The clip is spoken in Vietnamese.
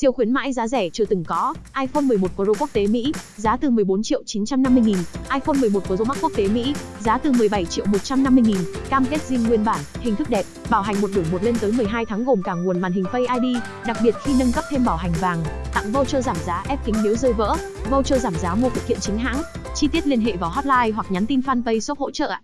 Siêu khuyến mãi giá rẻ chưa từng có, iPhone 11 Pro quốc tế Mỹ, giá từ 14 triệu 950 nghìn, iPhone 11 Pro Max quốc tế Mỹ, giá từ 17 triệu 150 nghìn, cam kết zin nguyên bản, hình thức đẹp, bảo hành một đổi một lên tới 12 tháng gồm cả nguồn màn hình Face ID, đặc biệt khi nâng cấp thêm bảo hành vàng, tặng voucher giảm giá ép kính nếu rơi vỡ, voucher giảm giá mua phụ kiện chính hãng. Chi tiết liên hệ vào hotline hoặc nhắn tin fanpage shop hỗ trợ ạ.